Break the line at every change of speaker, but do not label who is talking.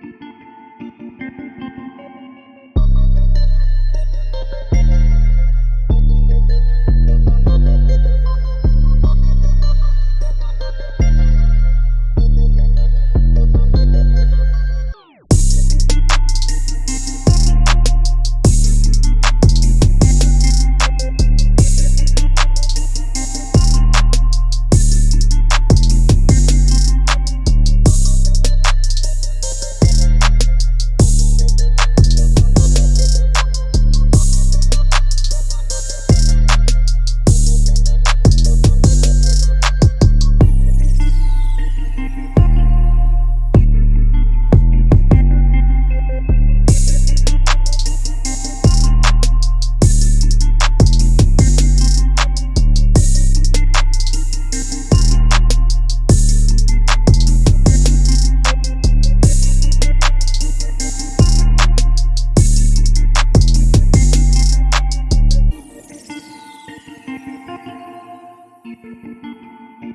thank you
Música